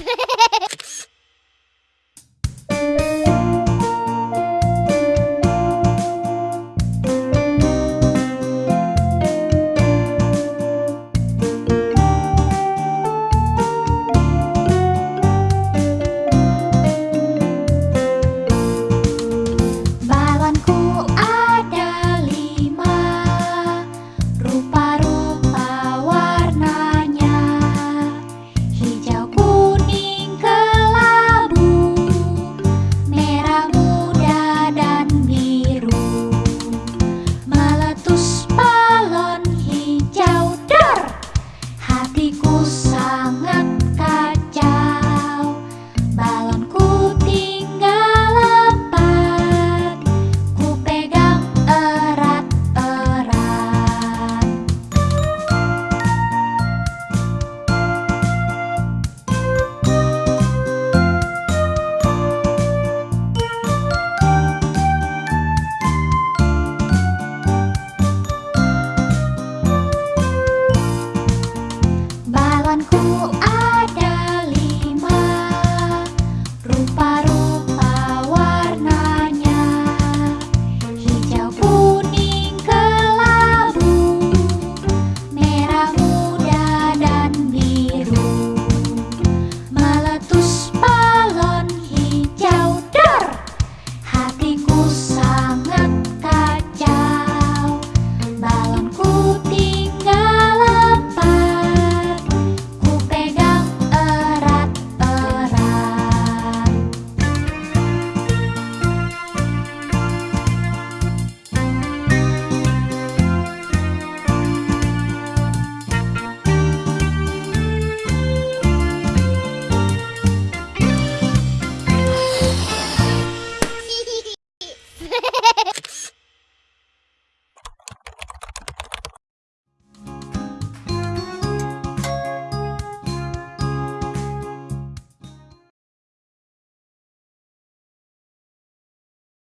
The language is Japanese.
です。